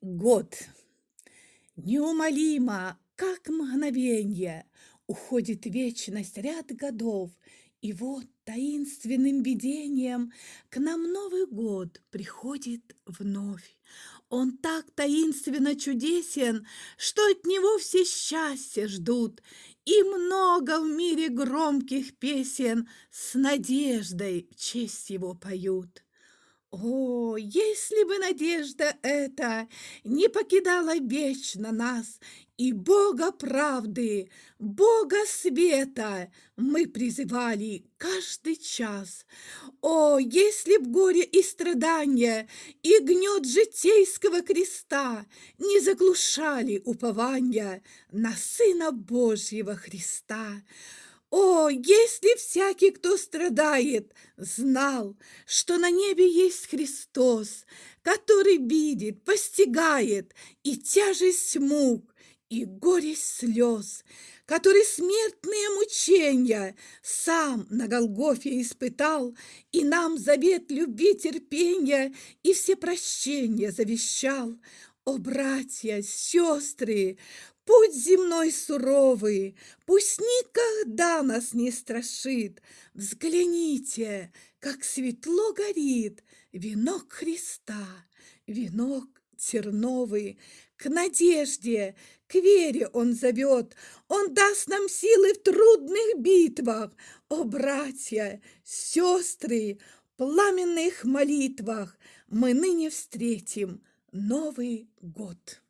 год. Неумолимо, как мгновенье, уходит вечность ряд годов, и вот таинственным видением к нам Новый год приходит вновь. Он так таинственно чудесен, что от него все счастья ждут, и много в мире громких песен с надеждой в честь его поют. О, если бы надежда эта не покидала вечно нас, и Бога правды, Бога света мы призывали каждый час. О, если б горе и страдания и гнет житейского креста не заглушали упования на Сына Божьего Христа, о, если всякий, кто страдает, знал, что на небе есть Христос, который видит, постигает и тяжесть мук, и горесть слез, который смертные мучения сам на Голгофе испытал, и нам завет любви, терпения и все прощения завещал. О, братья, сестры, Путь земной суровый, пусть никогда нас не страшит. Взгляните, как светло горит венок Христа, венок терновый. К надежде, к вере Он зовет, Он даст нам силы в трудных битвах. О, братья, сестры, в пламенных молитвах мы ныне встретим Новый год.